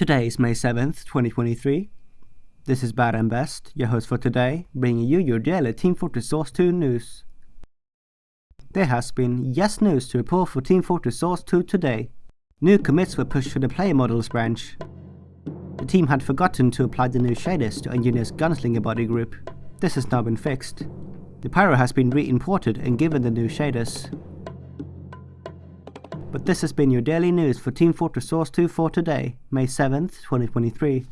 Today is May 7th, 2023. This is Bad and Best, your host for today, bringing you your daily Team Fortress Source 2 news. There has been yes news to report for Team Fortress Source 2 today. New commits were pushed to the player models branch. The team had forgotten to apply the new shaders to Engineer's Gunslinger body group. This has now been fixed. The pyro has been re-imported and given the new shaders. But this has been your daily news for Team Fortress Source 2 for today, May 7th, 2023.